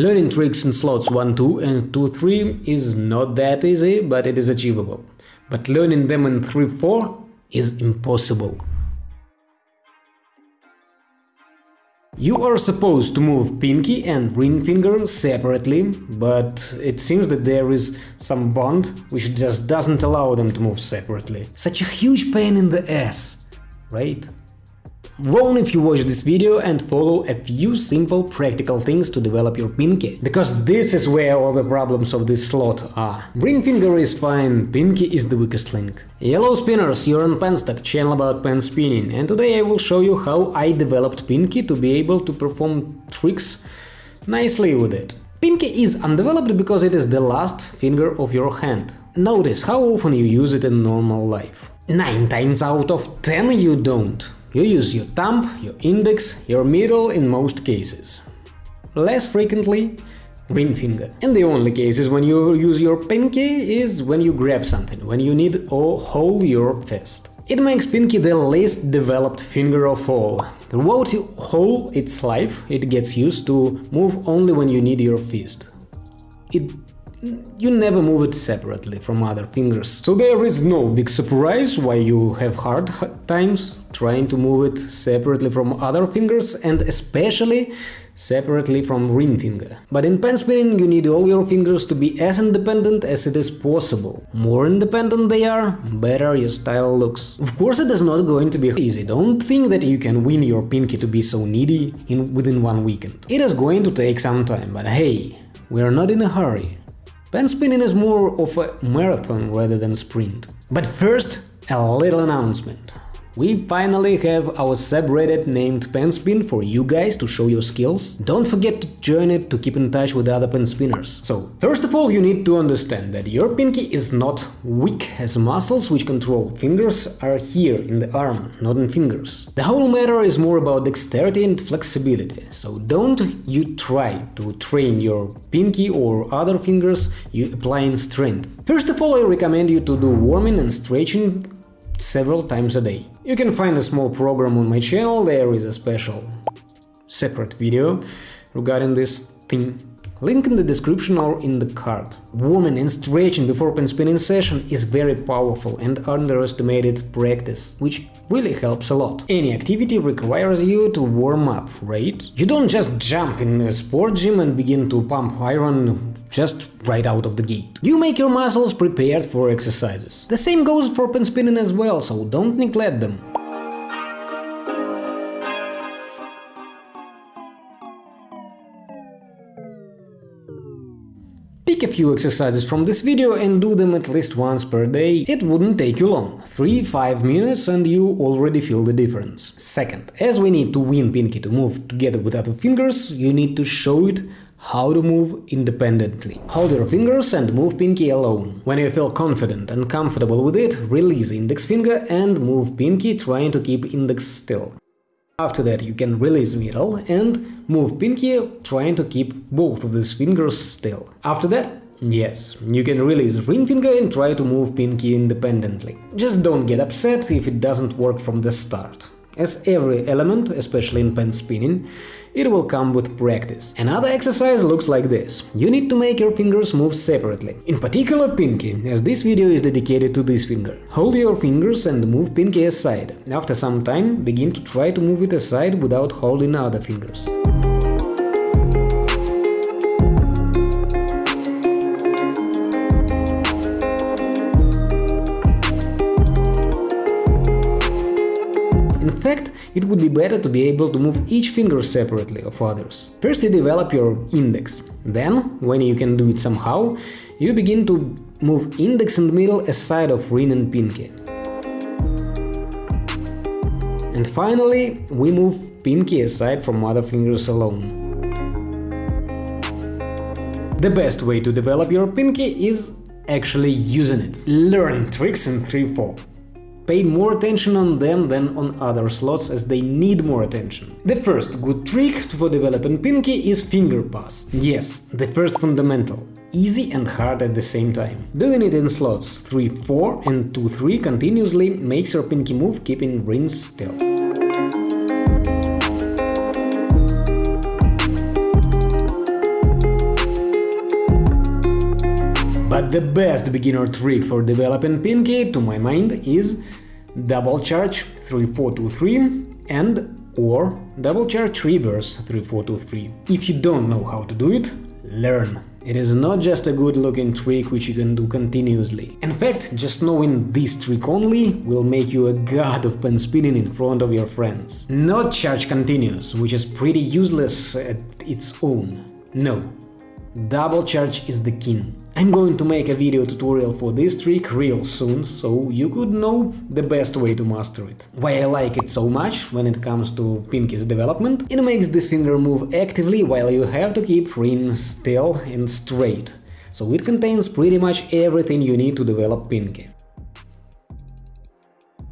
Learning tricks in slots 1-2 and 2-3 is not that easy, but it is achievable. But learning them in 3-4 is impossible. You are supposed to move pinky and ring finger separately, but it seems that there is some bond which just doesn't allow them to move separately. Such a huge pain in the ass, right? Wrong if you watch this video and follow a few simple practical things to develop your pinky, because this is where all the problems of this slot are. Ring finger is fine, pinky is the weakest link. Yellow spinners, you're on Penstock, channel about pen spinning, and today I will show you how I developed pinky to be able to perform tricks nicely with it. Pinky is undeveloped because it is the last finger of your hand. Notice how often you use it in normal life. 9 times out of 10 you don't. You use your thumb, your index, your middle in most cases. Less frequently, ring finger. And the only cases when you use your pinky is when you grab something, when you need to hold your fist. It makes pinky the least developed finger of all. Throughout whole its life, it gets used to move only when you need your fist. It you never move it separately from other fingers, so there is no big surprise why you have hard times trying to move it separately from other fingers and especially separately from ring finger. But in pen spinning you need all your fingers to be as independent as it is possible. More independent they are, better your style looks. Of course it is not going to be easy, don't think that you can win your pinky to be so needy in within one weekend. It is going to take some time, but hey, we are not in a hurry. Pen spinning is more of a marathon rather than sprint. But first, a little announcement. We finally have our subreddit named Penspin for you guys to show your skills. Don't forget to join it to keep in touch with other pen spinners. So, first of all, you need to understand that your pinky is not weak, as muscles which control fingers are here in the arm, not in fingers. The whole matter is more about dexterity and flexibility, so don't you try to train your pinky or other fingers you applying strength. First of all, I recommend you to do warming and stretching several times a day. You can find a small program on my channel, there is a special separate video regarding this thing. Link in the description or in the card. Warming and stretching before pen spinning session is very powerful and underestimated practice, which really helps a lot. Any activity requires you to warm up, right? You don't just jump in a sport gym and begin to pump iron just right out of the gate. You make your muscles prepared for exercises. The same goes for pen spinning as well, so don't neglect them. Pick a few exercises from this video and do them at least once per day, it wouldn't take you long, 3-5 minutes and you already feel the difference. Second, as we need to win Pinky to move together with other fingers, you need to show it how to move independently. Hold your fingers and move pinky alone. When you feel confident and comfortable with it, release index finger and move pinky trying to keep index still. After that you can release middle and move pinky trying to keep both of these fingers still. After that, yes, you can release ring finger and try to move pinky independently. Just don't get upset if it doesn't work from the start. As every element, especially in pen spinning, it will come with practice. Another exercise looks like this. You need to make your fingers move separately. In particular pinky, as this video is dedicated to this finger. Hold your fingers and move pinky aside. After some time, begin to try to move it aside without holding other fingers. It would be better to be able to move each finger separately of others. First you develop your index, then, when you can do it somehow, you begin to move index and middle aside of ring and pinky. And finally, we move pinky aside from other fingers alone. The best way to develop your pinky is actually using it. Learn tricks in 3-4 pay more attention on them than on other slots as they need more attention. The first good trick for developing pinky is finger pass. Yes, the first fundamental. Easy and hard at the same time. Doing it in slots 3-4 and 2-3 continuously makes your pinky move keeping rings still. But the best beginner trick for developing Pinky, to my mind, is double charge 3423 and or double charge reverse 3423. If you don't know how to do it, learn. It is not just a good looking trick which you can do continuously. In fact, just knowing this trick only will make you a god of pen spinning in front of your friends. Not charge continuous, which is pretty useless at its own. No, Double charge is the king. I'm going to make a video tutorial for this trick real soon, so you could know the best way to master it. Why I like it so much when it comes to Pinky's development, it makes this finger move actively while you have to keep ring still and straight, so it contains pretty much everything you need to develop Pinky.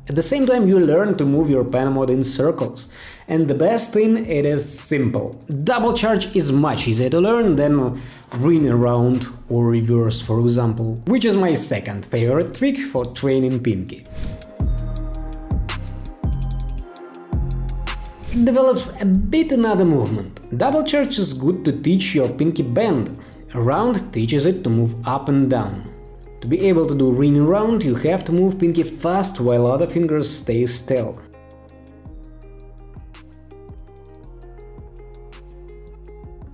At the same time you learn to move your pen mod in circles, and the best thing, it is simple. Double charge is much easier to learn than ring around or reverse, for example, which is my second favorite trick for training Pinky. It develops a bit another movement. Double charge is good to teach your pinky bend. Around teaches it to move up and down. To be able to do ring around, you have to move pinky fast while other fingers stay still.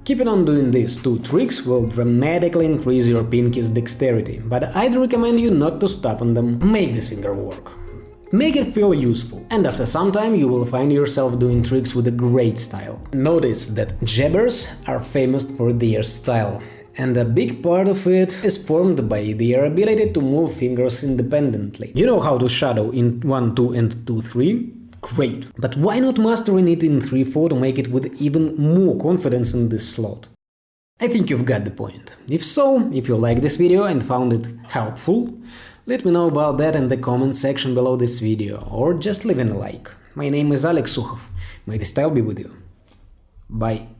Keeping on doing these two tricks will dramatically increase your pinky's dexterity, but I'd recommend you not to stop on them. Make this finger work. Make it feel useful, and after some time you will find yourself doing tricks with a great style. Notice that jabbers are famous for their style, and a big part of it is formed by their ability to move fingers independently. You know how to shadow in 1, 2 and 2, 3? Great, but why not mastering it in 3-4 to make it with even more confidence in this slot? I think you've got the point. If so, if you like this video and found it helpful, let me know about that in the comment section below this video, or just leave a like. My name is Alex Sukhov, may the style be with you. Bye.